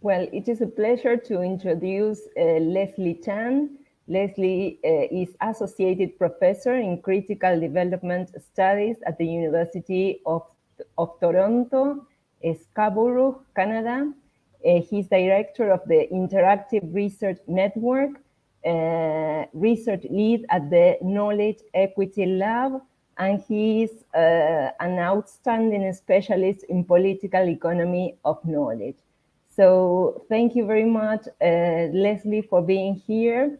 Well, it is a pleasure to introduce uh, Leslie Chan. Leslie uh, is Associated Professor in Critical Development Studies at the University of, of Toronto, Scarborough, Canada. Uh, he's Director of the Interactive Research Network, uh, Research Lead at the Knowledge Equity Lab, and he is uh, an outstanding specialist in political economy of knowledge. So thank you very much, uh, Leslie, for being here.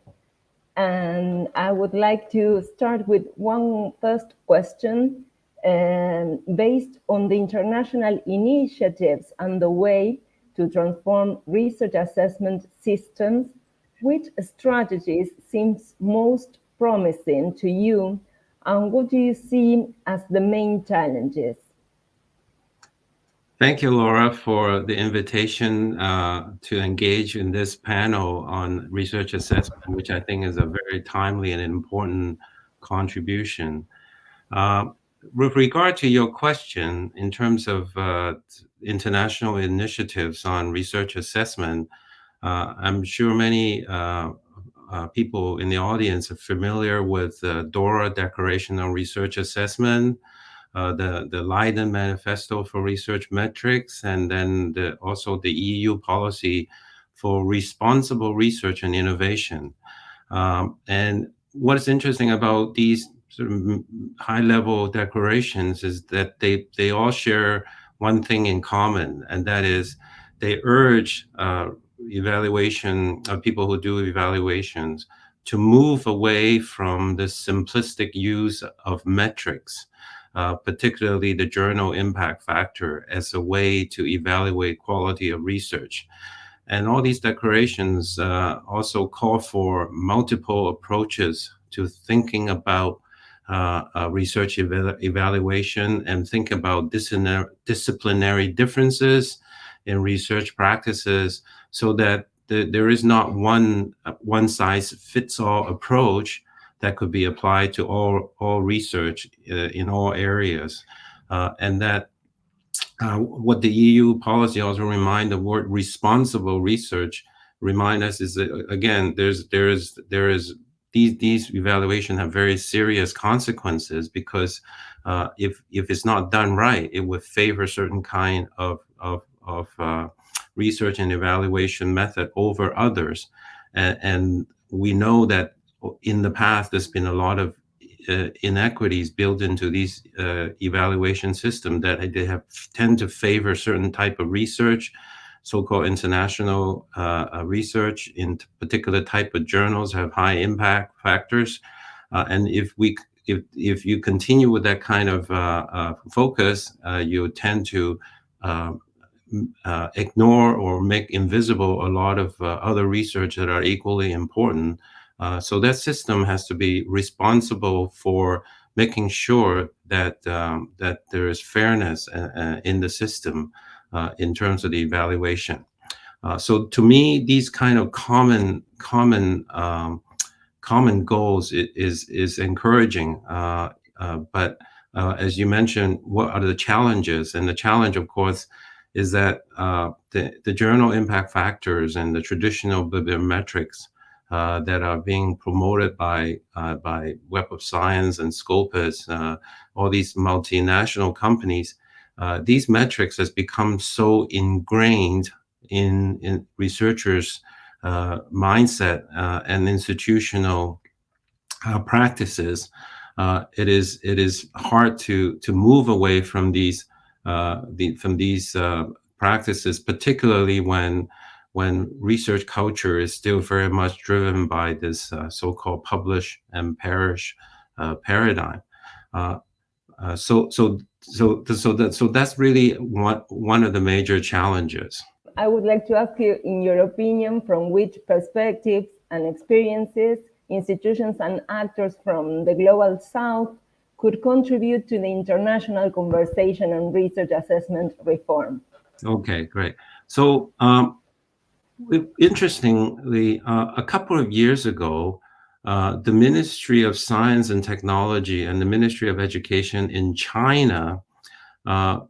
And I would like to start with one first question um, based on the international initiatives and the way to transform research assessment systems, which strategies seems most promising to you and what do you see as the main challenges? Thank you, Laura, for the invitation uh, to engage in this panel on research assessment, which I think is a very timely and important contribution. Uh, with regard to your question, in terms of uh, international initiatives on research assessment, uh, I'm sure many uh, uh, people in the audience are familiar with the DORA Declaration on Research Assessment, uh, the, the Leiden Manifesto for Research Metrics, and then the, also the EU policy for responsible research and innovation. Um, and what is interesting about these sort of high-level declarations is that they, they all share one thing in common, and that is they urge uh, evaluation of people who do evaluations to move away from the simplistic use of metrics uh, particularly the journal impact factor as a way to evaluate quality of research. And all these declarations uh, also call for multiple approaches to thinking about uh, uh research ev evaluation and think about disciplinary differences in research practices so that the, there is not one uh, one size fits all approach that could be applied to all, all research uh, in all areas. Uh, and that uh, what the EU policy also remind the word responsible research remind us is that again there's there is there is these these evaluations have very serious consequences because uh, if if it's not done right it would favor certain kind of of of uh, research and evaluation method over others and, and we know that in the past, there's been a lot of uh, inequities built into these uh, evaluation systems that they have tend to favor certain type of research, so-called international uh, uh research in particular type of journals have high impact factors. Uh, and if we if, if you continue with that kind of uh, focus, you tend to ignore or make invisible a lot of other research that are equally important. Uh, so that system has to be responsible for making sure that um, that there is fairness uh, uh in the system uh, in terms of the evaluation. Uh, so to me, these kind of common common um, common goals is is encouraging. but as you mentioned, what are the challenges? And the challenge, of course, is that the the journal impact factors and the traditional bibliometrics uh, that are being promoted by uh, by Web of Science and Scopus, uh, all these multinational companies, uh, these metrics has become so ingrained in, in researchers' uh, mindset and institutional practices. it is it is hard to to move away from these the, from these practices, particularly when when research culture is still very much driven by this uh, so-called publish and perish uh, paradigm. Uh, uh, so, so, so, so that, so that's really one one of the major challenges. I would like to ask you, in your opinion, from which perspectives and experiences institutions and actors from the global south could contribute to the international conversation on research assessment reform. Okay, great. So um, interestingly, uh, a couple of years ago, uh, the Ministry of Science and Technology and the Ministry of Education in China uh,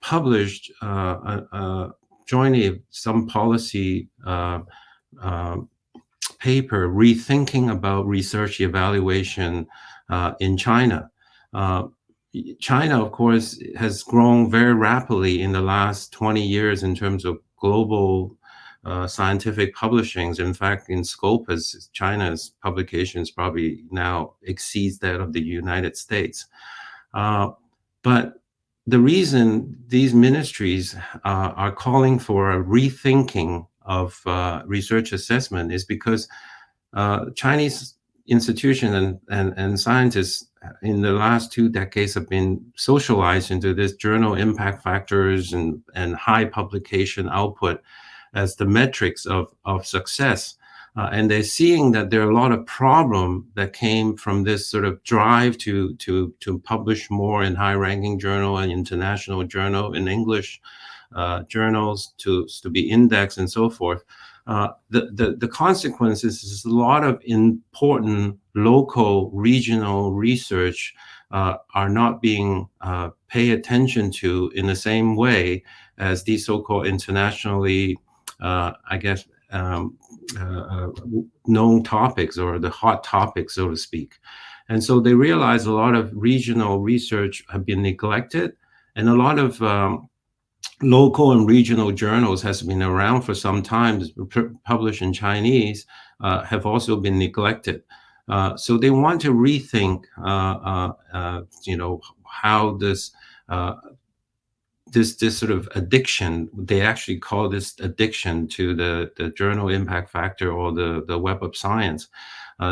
published uh, jointly some policy uh, uh, paper rethinking about research evaluation uh, in China. China, of course, has grown very rapidly in the last 20 years in terms of global uh, scientific publishings. In fact, in Scopus China's publications probably now exceeds that of the United States. Uh, but the reason these ministries uh, are calling for a rethinking of uh, research assessment is because uh, Chinese institutions and, and, and scientists in the last two decades have been socialized into this journal impact factors and, and high publication output as the metrics of, of success. Uh, and they're seeing that there are a lot of problem that came from this sort of drive to, to, to publish more in high-ranking journal and international journal in English uh, journals to, to be indexed and so forth. Uh, the, the, the consequences is a lot of important local, regional research uh, are not being uh, paid attention to in the same way as these so-called internationally, I guess, um, uh, known topics or the hot topics, so to speak. And so they realize a lot of regional research have been neglected and a lot of um, local and regional journals has been around for some time, published in Chinese, uh, have also been neglected. Uh, so they want to rethink, uh, uh, uh you know, how this uh, this this sort of addiction. They actually call this addiction to the the journal impact factor or the the web of science.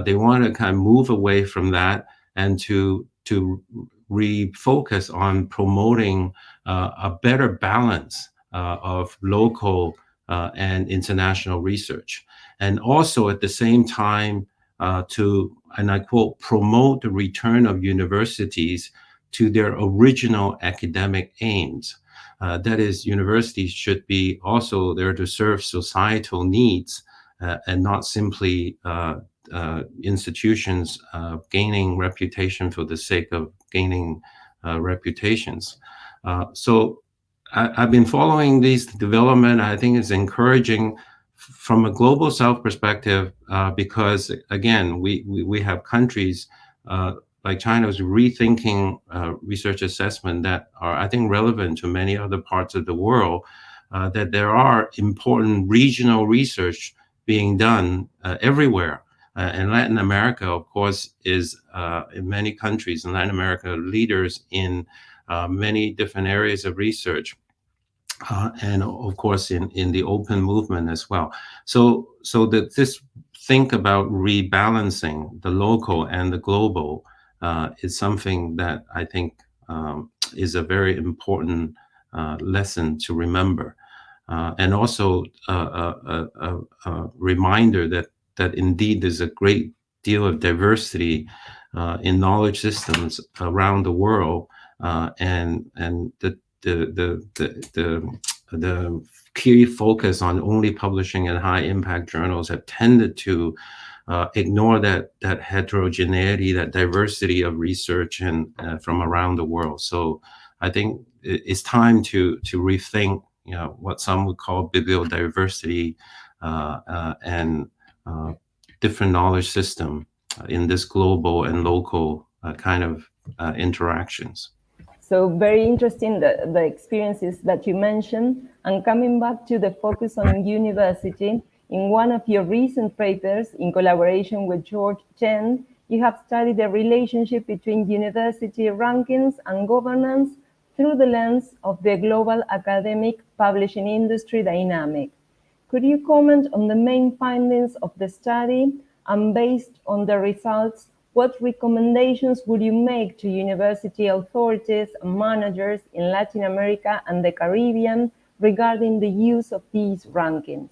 they want to kind of move away from that and to to refocus on promoting uh, a better balance uh, of local uh, and international research. And also at the same time to, and I quote, promote the return of universities to their original academic aims. Uh, that is, universities should be also there to serve societal needs uh, and not simply uh, institutions gaining reputation for the sake of gaining reputations. Uh, so I, have been following these development. I think it's encouraging from a global south perspective uh, because again, we, we, we have countries uh, like China is rethinking uh, research assessment that are, I think, relevant to many other parts of the world, uh, that there are important regional research being done uh, everywhere. and Latin America, of course, is in many countries in Latin America leaders in uh, many different areas of research. Uh, and of course, in, in the open movement as well. So, so that this think about rebalancing the local and the global uh, is something that I think um, is a very important uh, lesson to remember. Uh, and also a, a, a, a, reminder that, that indeed there's a great deal of diversity uh, in knowledge systems around the world uh, and and the the the the the, the key focus on only publishing in high impact journals have tended to uh, ignore that that heterogeneity, that diversity of research and uh, from around the world. So I think it's time to to rethink, you know, what some would call bibliodiversity uh, uh and uh, different knowledge system in this global and local uh, kind of interactions. So very interesting the, the experiences that you mentioned. And coming back to the focus on university, in one of your recent papers, in collaboration with George Chen, you have studied the relationship between university rankings and governance through the lens of the global academic publishing industry dynamic. Could you comment on the main findings of the study and based on the results, what recommendations would you make to university authorities and managers in Latin America and the Caribbean regarding the use of these rankings?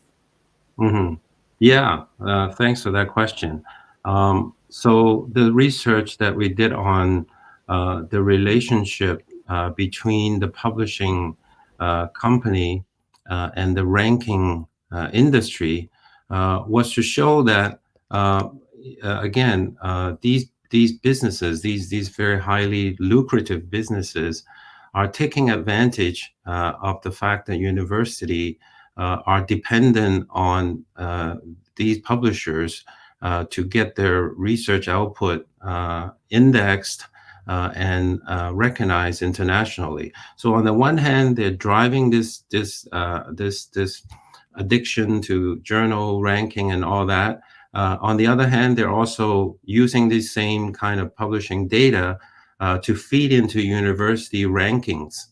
Mm -hmm. Yeah, uh, thanks for that question. Um, so the research that we did on uh, the relationship uh, between the publishing uh, company uh, and the ranking uh, industry was to show that again, these these businesses, these these very highly lucrative businesses, are taking advantage of the fact that university are dependent on uh, these publishers uh, to get their research output uh, indexed uh, and recognized internationally. So on the one hand, they're driving this this this this addiction to journal ranking and all that. Uh, on the other hand, they're also using this same kind of publishing data uh, to feed into university rankings.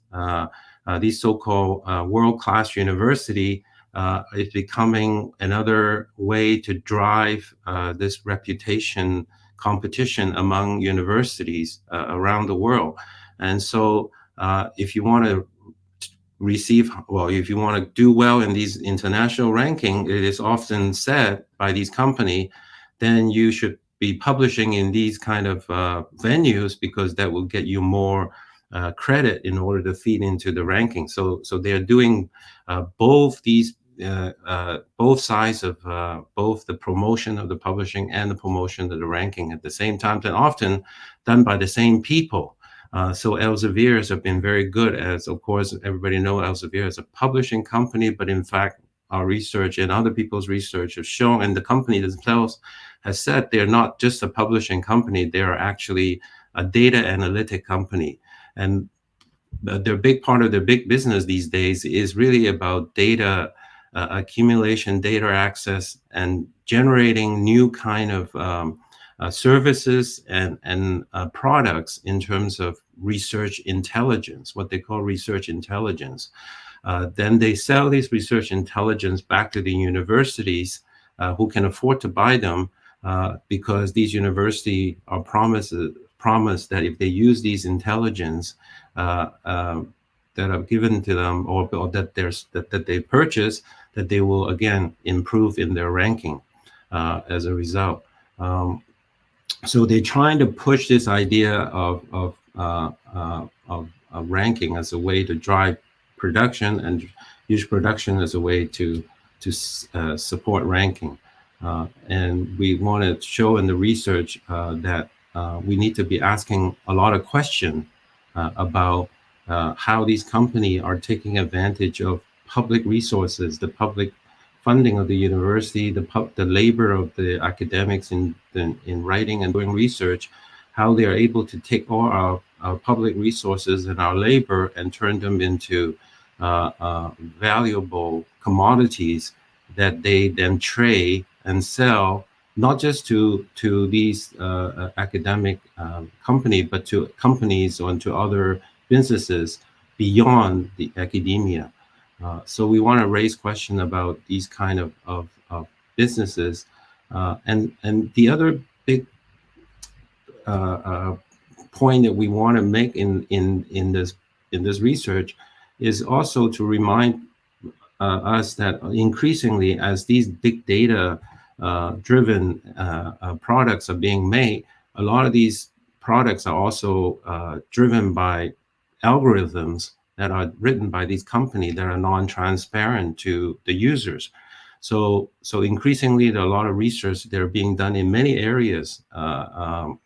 Uh, these so-called uh, world-class university uh, is becoming another way to drive this reputation competition among universities around the world. And so if you want to receive well if you want to do well in these international ranking it is often said by these company then you should be publishing in these kind of uh, venues because that will get you more uh, credit in order to feed into the ranking so so they're doing uh, both these uh, uh, both sides of uh, both the promotion of the publishing and the promotion of the ranking at the same time and often done by the same people uh, so Elsevier's have been very good as, of course, everybody know Elsevier is a publishing company, but in fact, our research and other people's research have shown, and the company themselves has said they're not just a publishing company, they are actually a data analytic company. And their big part of their big business these days is really about data uh, accumulation, data access, and generating new kind of um, uh, services and, and uh, products in terms of research intelligence, what they call research intelligence. Uh, then they sell these research intelligence back to the universities uh, who can afford to buy them uh, because these universities are promised, promised that if they use these intelligence uh, that are given to them or, or that, that, that they purchase, that they will again improve in their ranking as a result. Um, so they're trying to push this idea of of, uh, uh, of, of ranking as a way to drive production and use production as a way to to uh, support ranking. Uh, and we want to show in the research uh, that uh, we need to be asking a lot of questions about how these companies are taking advantage of public resources, the public funding of the university, the, the labor of the academics in, in, in, writing and doing research, how they are able to take all our, our public resources and our labor and turn them into uh, uh, valuable commodities that they then trade and sell, not just to, to these uh, uh academic um, companies, but to companies or to other businesses beyond the academia. Uh, so we want to raise question about these kind of, of, of businesses. Uh, and, and the other big uh, uh point that we want to make in, in, in, this, in this research is also to remind us that increasingly as these big data driven products are being made, a lot of these products are also driven by algorithms that are written by these companies that are non-transparent to the users. So, so increasingly, there are a lot of research that are being done in many areas uh, um,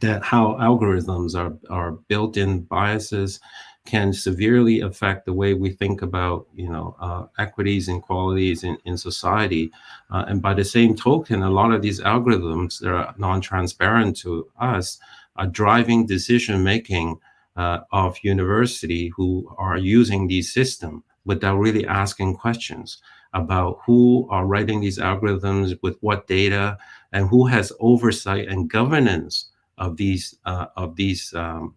that how algorithms are, are built-in biases can severely affect the way we think about, you know, uh, equities and qualities in, in society. Uh, and by the same token, a lot of these algorithms that are non-transparent to us are driving decision-making uh, of university who are using these systems without really asking questions about who are writing these algorithms with what data and who has oversight and governance of these uh, of these um,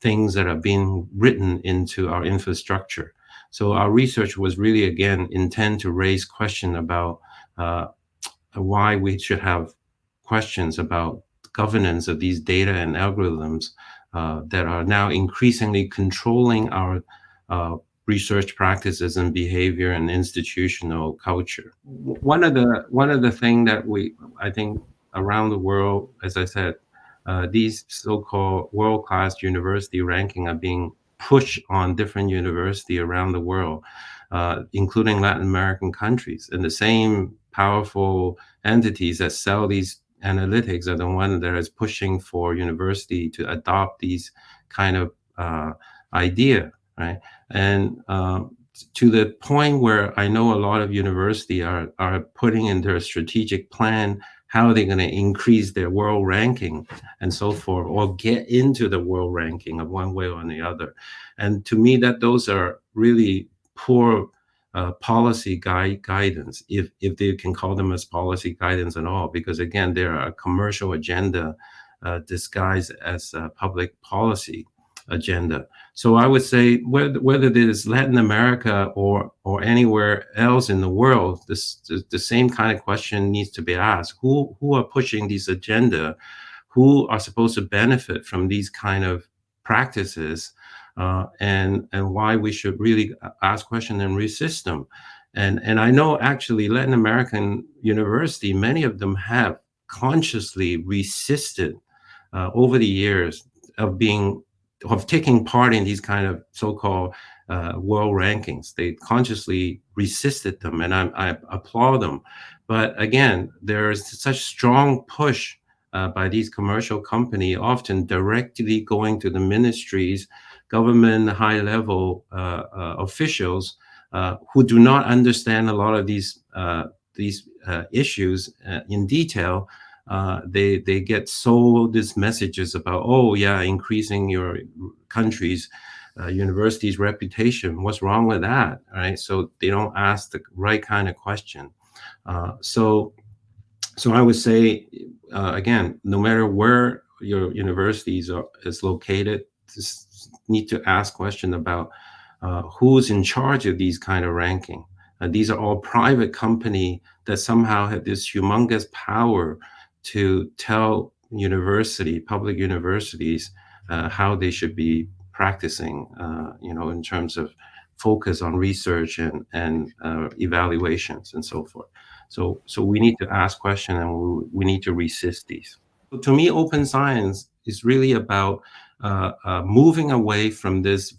things that are being written into our infrastructure. So our research was really again intend to raise question about uh, why we should have questions about governance of these data and algorithms uh, that are now increasingly controlling our uh, research practices and behavior and institutional culture. One of the one of the thing that we I think around the world, as I said, these so-called world-class university ranking are being pushed on different university around the world, uh, including Latin American countries, and the same powerful entities that sell these analytics are the one that is pushing for university to adopt these kind of uh, idea, right? And um, to the point where I know a lot of university are, are putting in their strategic plan how are they going to increase their world ranking and so forth, or get into the world ranking of one way or the other. And to me, that those are really poor uh, policy guide guidance, if if they can call them as policy guidance at all, because again, they're a commercial agenda uh, disguised as public policy agenda. So I would say whether, whether it is Latin America or or anywhere else in the world, this the, the same kind of question needs to be asked. Who who are pushing this agenda? Who are supposed to benefit from these kind of practices? Uh, and and why we should really ask questions and resist them. And and I know actually Latin American university, many of them have consciously resisted uh, over the years of being of taking part in these kind of so-called uh, world rankings. They consciously resisted them, and I, I applaud them. But again, there is such strong push uh, by these commercial company, often directly going to the ministries, government high-level uh, uh officials uh, who do not understand a lot of these uh, these issues in detail, uh, they they get sold these messages about oh yeah increasing your country's uh, university's reputation. What's wrong with that right? So they don't ask the right kind of question. Uh, so so i would say uh, again no matter where your universities are, is located just need to ask question about uh, who's in charge of these kind of ranking. These are all private company that somehow have this humongous power to tell university, public universities, uh, how they should be practicing, uh, you know, in terms of focus on research and, and uh, evaluations and so forth. So, so we need to ask questions and we, we need to resist these. So to me, open science is really about uh, uh, moving away from this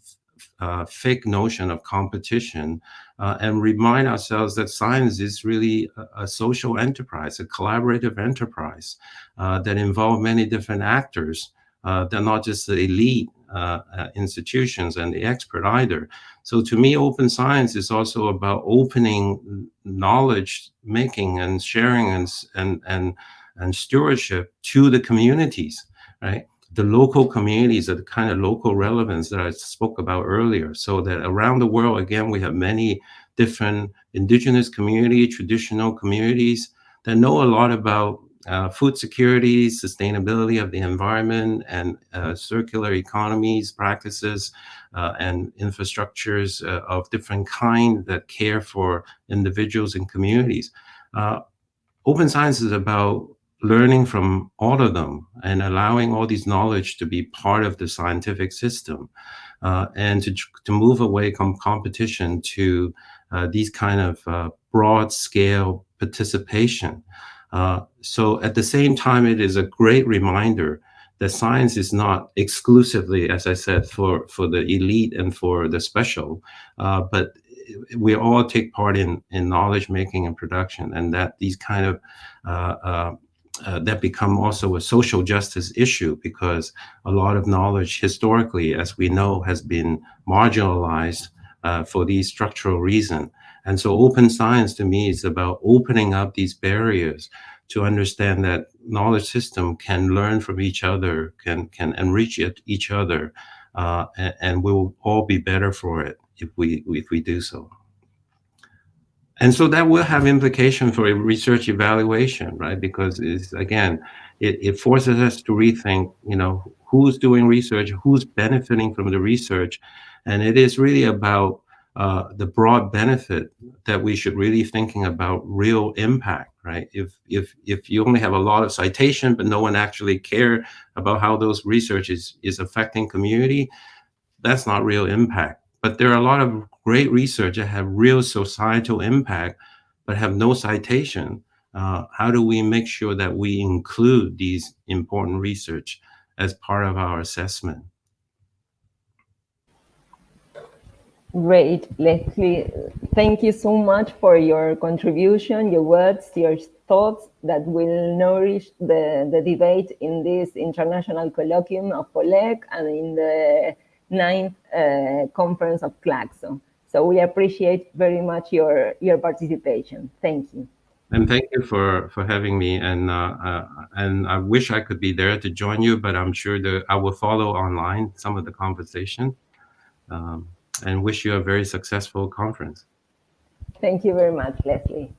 uh, fake notion of competition uh, and remind ourselves that science is really a, a social enterprise, a collaborative enterprise uh, that involve many different actors. Uh, they're not just the elite uh, uh, institutions and the expert either. So to me, open science is also about opening knowledge making and sharing and, and, and, and stewardship to the communities, right? The local communities, are the kind of local relevance that I spoke about earlier. So that around the world, again, we have many different indigenous community, traditional communities that know a lot about uh, food security, sustainability of the environment, and uh, circular economies practices uh, and infrastructures uh, of different kind that care for individuals and communities. Uh, open science is about learning from all of them and allowing all these knowledge to be part of the scientific system uh, and to, to move away from competition to uh, these kind of uh, broad scale participation. Uh, so at the same time, it is a great reminder that science is not exclusively, as I said, for, for the elite and for the special, uh, but we all take part in, in knowledge making and production and that these kind of uh, that become also a social justice issue because a lot of knowledge historically, as we know, has been marginalized uh, for these structural reasons. And so open science to me is about opening up these barriers to understand that knowledge system can learn from each other, can, can enrich it, each other, uh, and, and we'll all be better for it if we, if we do so. And so that will have implication for a research evaluation, right? Because it's, again, it, it forces us to rethink, you know, who's doing research, who's benefiting from the research. And it is really about uh, the broad benefit that we should really thinking about real impact, right? If, if, if you only have a lot of citation, but no one actually care about how those research is, is affecting community, that's not real impact. But there are a lot of great research that have real societal impact, but have no citation. Uh, how do we make sure that we include these important research as part of our assessment? Great, Leslie. Thank you so much for your contribution, your words, your thoughts that will nourish the, the debate in this international colloquium of POLEC and in the ninth uh, conference of CLACSO. So we appreciate very much your, your participation. Thank you. And thank you for, for having me. And, uh, uh, and I wish I could be there to join you, but I'm sure that I will follow online some of the conversation um, and wish you a very successful conference. Thank you very much, Leslie.